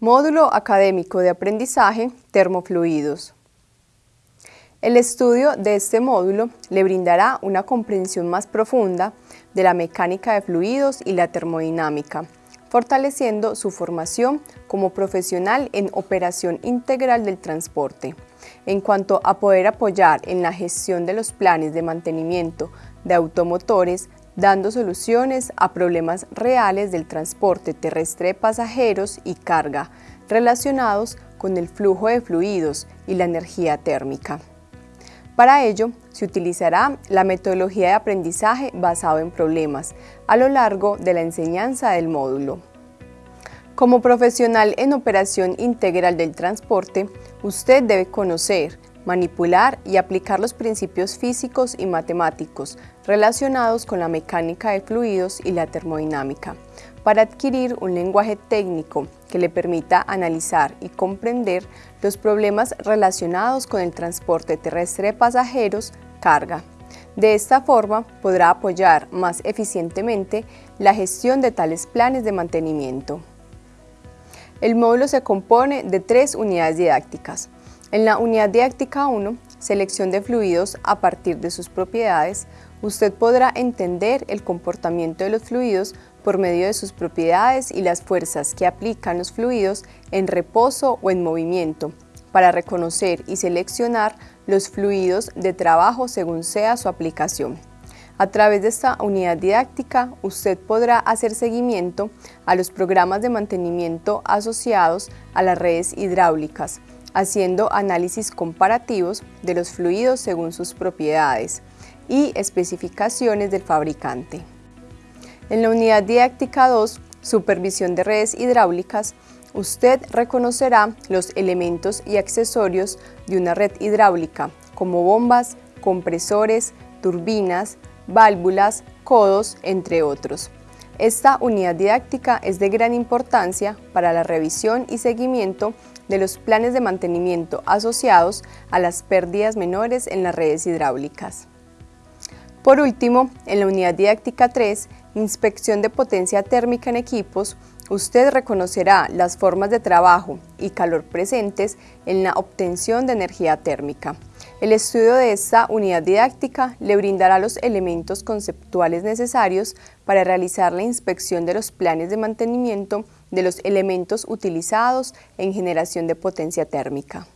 Módulo Académico de Aprendizaje Termofluidos. El estudio de este módulo le brindará una comprensión más profunda de la mecánica de fluidos y la termodinámica, fortaleciendo su formación como profesional en operación integral del transporte. En cuanto a poder apoyar en la gestión de los planes de mantenimiento de automotores, dando soluciones a problemas reales del transporte terrestre de pasajeros y carga relacionados con el flujo de fluidos y la energía térmica. Para ello, se utilizará la metodología de aprendizaje basado en problemas a lo largo de la enseñanza del módulo. Como profesional en operación integral del transporte, usted debe conocer, manipular y aplicar los principios físicos y matemáticos relacionados con la mecánica de fluidos y la termodinámica, para adquirir un lenguaje técnico que le permita analizar y comprender los problemas relacionados con el transporte terrestre de pasajeros, carga. De esta forma podrá apoyar más eficientemente la gestión de tales planes de mantenimiento. El módulo se compone de tres unidades didácticas, en la unidad didáctica 1, selección de fluidos a partir de sus propiedades, usted podrá entender el comportamiento de los fluidos por medio de sus propiedades y las fuerzas que aplican los fluidos en reposo o en movimiento, para reconocer y seleccionar los fluidos de trabajo según sea su aplicación. A través de esta unidad didáctica, usted podrá hacer seguimiento a los programas de mantenimiento asociados a las redes hidráulicas, haciendo análisis comparativos de los fluidos según sus propiedades y especificaciones del fabricante. En la unidad didáctica 2, Supervisión de redes hidráulicas, usted reconocerá los elementos y accesorios de una red hidráulica, como bombas, compresores, turbinas, válvulas, codos, entre otros. Esta unidad didáctica es de gran importancia para la revisión y seguimiento de los planes de mantenimiento asociados a las pérdidas menores en las redes hidráulicas. Por último, en la unidad didáctica 3, Inspección de potencia térmica en equipos, usted reconocerá las formas de trabajo y calor presentes en la obtención de energía térmica. El estudio de esta unidad didáctica le brindará los elementos conceptuales necesarios para realizar la inspección de los planes de mantenimiento de los elementos utilizados en generación de potencia térmica.